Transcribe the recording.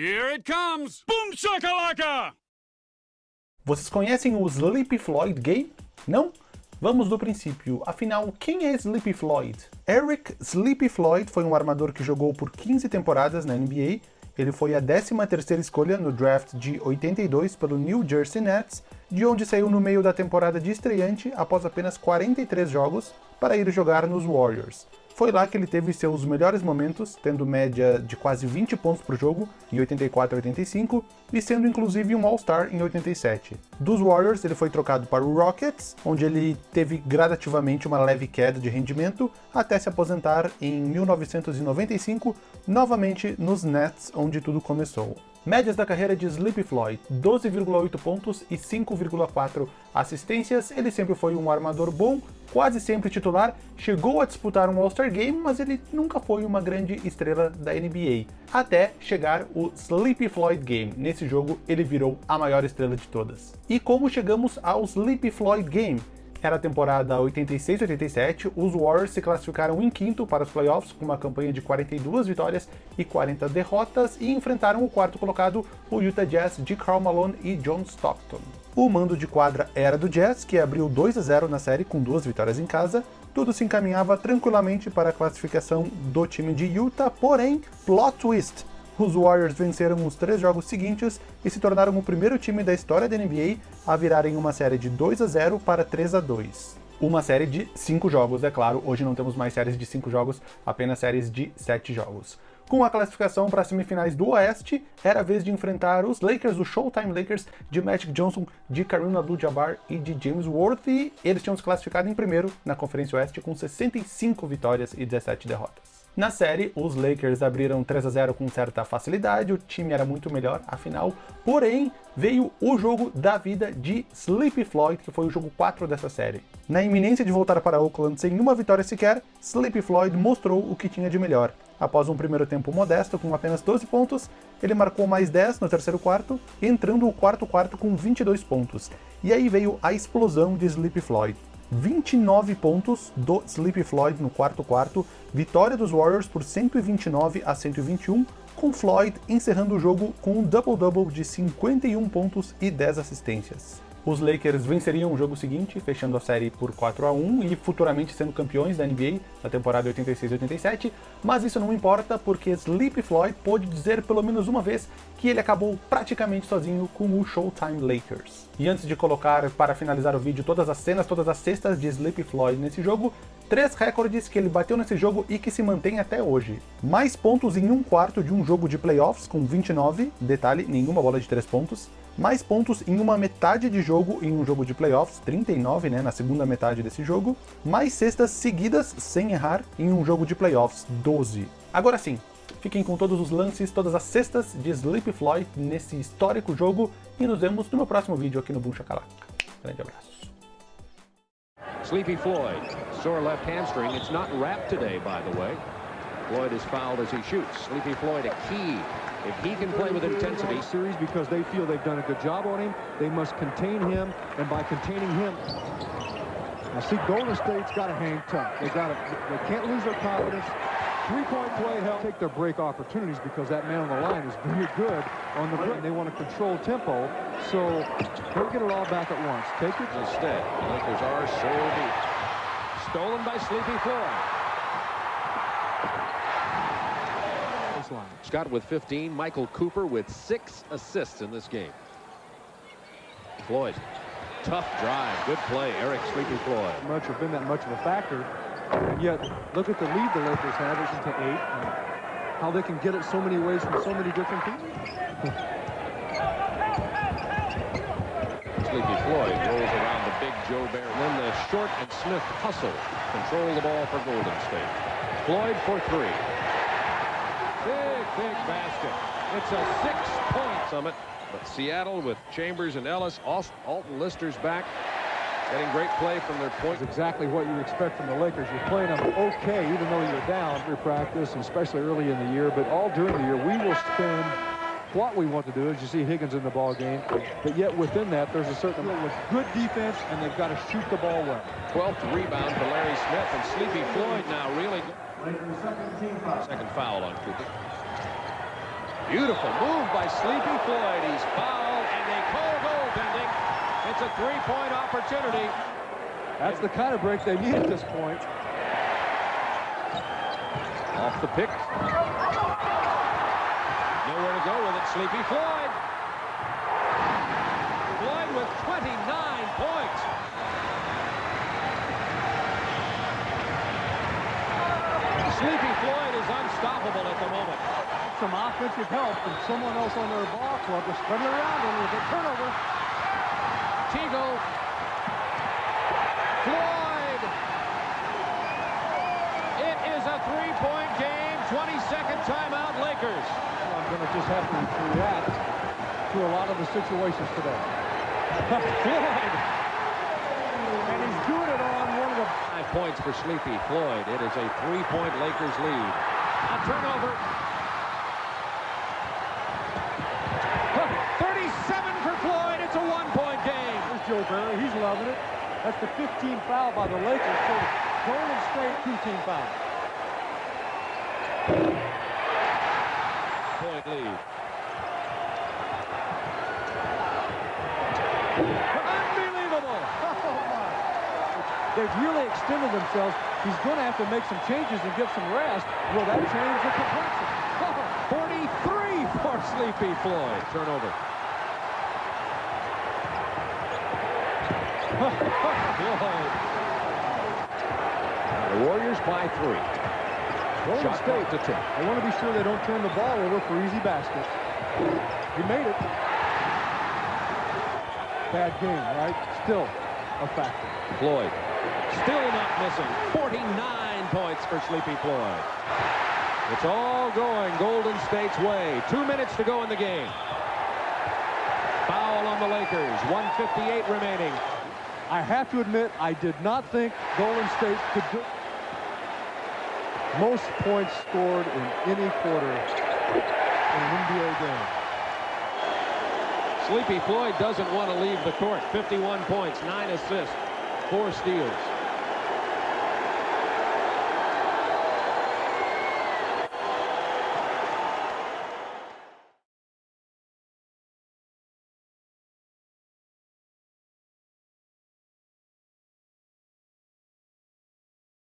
Here it comes! Boom shakalaka! Vocês conhecem o Sleepy Floyd Game? Não? Vamos do princípio, afinal, quem é Sleepy Floyd? Eric Sleepy Floyd foi um armador que jogou por 15 temporadas na NBA, ele foi a 13ª escolha no draft de 82 pelo New Jersey Nets, de onde saiu no meio da temporada de estreante após apenas 43 jogos para ir jogar nos Warriors. Foi lá que ele teve seus melhores momentos, tendo média de quase 20 pontos por jogo em 84 e 85, e sendo inclusive um All-Star em 87. Dos Warriors, ele foi trocado para o Rockets, onde ele teve gradativamente uma leve queda de rendimento, até se aposentar em 1995, novamente nos Nets, onde tudo começou. Médias da carreira de Sleepy Floyd, 12,8 pontos e 5,4 assistências, ele sempre foi um armador bom, quase sempre titular, chegou a disputar um All-Star Game, mas ele nunca foi uma grande estrela da NBA, até chegar o Sleepy Floyd Game. Nesse jogo ele virou a maior estrela de todas. E como chegamos ao Sleepy Floyd Game? Era a temporada 86-87, os Warriors se classificaram em quinto para os playoffs com uma campanha de 42 vitórias e 40 derrotas e enfrentaram o quarto colocado, o Utah Jazz de Karl Malone e John Stockton. O mando de quadra era do Jazz, que abriu 2 a 0 na série com duas vitórias em casa, tudo se encaminhava tranquilamente para a classificação do time de Utah, porém, plot twist, os Warriors venceram os três jogos seguintes e se tornaram o primeiro time da história da NBA a virarem uma série de 2 a 0 para 3 a 2. Uma série de 5 jogos, é claro, hoje não temos mais séries de 5 jogos, apenas séries de 7 jogos. Com a classificação para as semifinais do Oeste, era a vez de enfrentar os Lakers, os Showtime Lakers, de Magic Johnson, de Kareem Abdul-Jabbar e de James Worthy. Eles tinham se classificado em primeiro na Conferência Oeste com 65 vitórias e 17 derrotas. Na série, os Lakers abriram 3 a 0 com certa facilidade, o time era muito melhor, afinal, porém, veio o jogo da vida de Sleepy Floyd, que foi o jogo 4 dessa série. Na iminência de voltar para Oakland sem uma vitória sequer, Sleepy Floyd mostrou o que tinha de melhor. Após um primeiro tempo modesto, com apenas 12 pontos, ele marcou mais 10 no terceiro quarto, entrando o quarto quarto com 22 pontos. E aí veio a explosão de Sleepy Floyd. 29 pontos do Sleepy Floyd no quarto quarto, vitória dos Warriors por 129 a 121, com Floyd encerrando o jogo com um double-double de 51 pontos e 10 assistências. Os Lakers venceriam o jogo seguinte, fechando a série por 4 a 1 e futuramente sendo campeões da NBA na temporada 86-87, mas isso não importa porque Sleepy Floyd pôde dizer pelo menos uma vez que ele acabou praticamente sozinho com o Showtime Lakers. E antes de colocar para finalizar o vídeo todas as cenas, todas as cestas de Sleepy Floyd nesse jogo, três recordes que ele bateu nesse jogo e que se mantém até hoje. Mais pontos em um quarto de um jogo de playoffs com 29, detalhe, nenhuma bola de três pontos, mais pontos em uma metade de jogo em um jogo de playoffs, 39 né, na segunda metade desse jogo, mais cestas seguidas sem errar em um jogo de playoffs, 12. Agora sim, fiquem com todos os lances, todas as cestas de Sleepy Floyd nesse histórico jogo e nos vemos no meu próximo vídeo aqui no Boom Shakalaka. Grande abraço. Sleepy Floyd, sore left hamstring. It's not wrapped today, by the way. Floyd is fouled as he shoots. Sleepy Floyd a key if he can play with intensity. Series because they feel they've done a good job on him. They must contain him, and by containing him, I see Golden State's got to hang tough. They got to. They can't lose their confidence. Three-point play help take their break opportunities because that man on the line is very good on the break. They want to control tempo, so don't get it all back at once. Take it. Instead, the Lakers are so deep. Stolen by Sleepy Floyd. Scott with 15, Michael Cooper with six assists in this game. Floyd, tough drive, good play, Eric Sleepy Floyd. Much have been that much of a factor, yet look at the lead the Lakers have, it's eight, and how they can get it so many ways from so many different people. Sleepy Floyd rolls around the big Joe Bear. And Then the short and Smith hustle, control the ball for Golden State. Floyd for three. Big, big basket. It's a six-point summit. But Seattle with Chambers and Ellis, Alton Lister's back, getting great play from their point. That's exactly what you expect from the Lakers. You're playing them okay, even though you're down for practice, and especially early in the year. But all during the year, we will spend what we want to do is you see Higgins in the ball game, but yet within that, there's a certain with good defense, and they've got to shoot the ball well. 12th rebound for Larry Smith, and Sleepy Floyd now really... Second foul on Cooper. Beautiful move by Sleepy Floyd. He's fouled and they call goaltending. It's a three-point opportunity. That's the kind of break they need at this point. Off the pick. Nowhere to go with it. Sleepy Floyd. Floyd with 29 points. Sleepy Floyd is unstoppable at the moment. Some offensive help from someone else on their ball club to spread it around a little bit. Turnover. Teagle. Floyd. It is a three-point game. 20-second timeout, Lakers. I'm going to just have to react to a lot of the situations today. Floyd. And he's doing it on one of the... Five points for Sleepy Floyd. It is a three-point Lakers lead. A turnover. 37 for Floyd. It's a one-point game. There's Joe It. That's the 15th foul by the Lakers. So Golden State two-team foul. Point lead. Unbelievable. Oh, my. They've really extended themselves. He's going to have to make some changes and get some rest. Will that change the complexion? 43 for Sleepy Floyd. Turnover. The Warriors by three. Golden Shot State, to tick. they want to be sure they don't turn the ball over for easy baskets. He made it. Bad game, right? Still a factor. Floyd still not missing. 49 points for Sleepy Floyd. It's all going Golden State's way. Two minutes to go in the game. Foul on the Lakers. 158 remaining. I have to admit, I did not think Golden State could do most points scored in any quarter in an NBA game. Sleepy Floyd doesn't want to leave the court. 51 points, 9 assists, 4 steals.